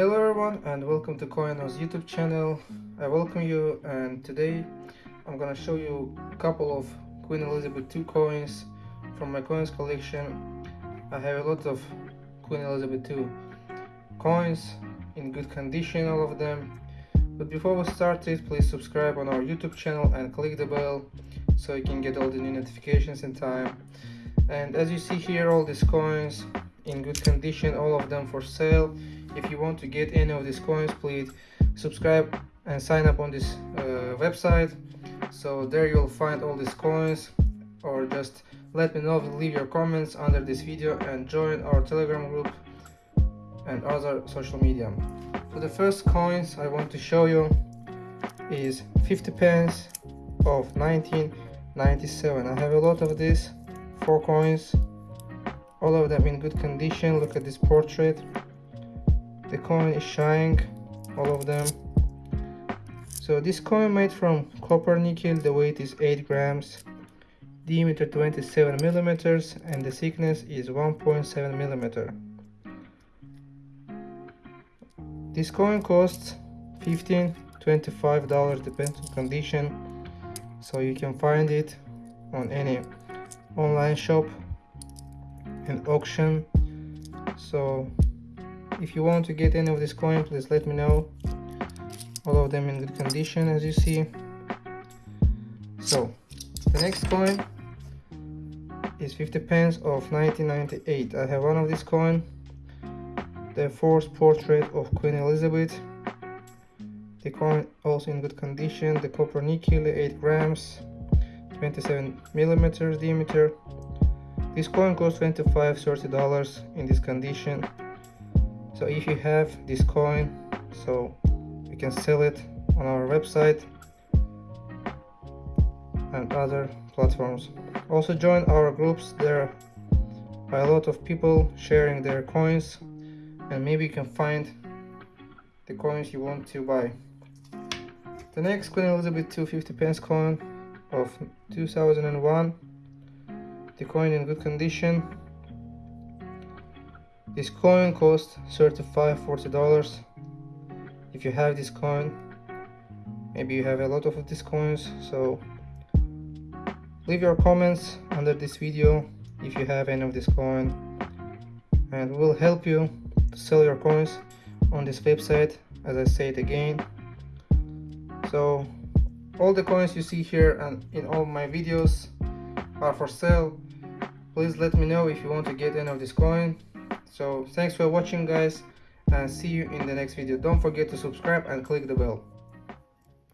Hello everyone and welcome to Coinos YouTube channel. I welcome you and today I'm gonna show you a couple of Queen Elizabeth II coins from my coins collection. I have a lot of Queen Elizabeth II coins in good condition all of them. But before we start it please subscribe on our YouTube channel and click the bell so you can get all the new notifications in time. And as you see here all these coins in good condition all of them for sale if you want to get any of these coins please subscribe and sign up on this uh, website. So there you'll find all these coins or just let me know leave your comments under this video and join our telegram group and other social media. So the first coins i want to show you is 50 pence of 1997 i have a lot of these four coins all of them in good condition. Look at this portrait the coin is shining all of them. So this coin made from copper nickel the weight is 8 grams diameter 27 millimeters and the thickness is 1.7 millimeter. This coin costs 15 25 dollars depends on condition so you can find it on any online shop and auction. So if you want to get any of this coin please let me know. All of them in good condition as you see. So the next coin is 50 pence of 1998 i have one of this coin. The fourth portrait of queen elizabeth. The coin also in good condition. The copper nickel 8 grams 27 millimeters diameter. This coin costs 25 30 dollars in this condition so if you have this coin so you can sell it on our website and other platforms. Also join our groups. There are a lot of people sharing their coins and maybe you can find the coins you want to buy. The next Queen Elizabeth 250 pence coin of 2001 the coin in good condition this coin costs 35 40 dollars. If you have this coin maybe you have a lot of these coins so leave your comments under this video if you have any of this coin. And we'll help you to sell your coins on this website as I said again. So all the coins you see here and in all my videos are for sale. Please let me know if you want to get any of this coin so thanks for watching guys and see you in the next video. Don't forget to subscribe and click the bell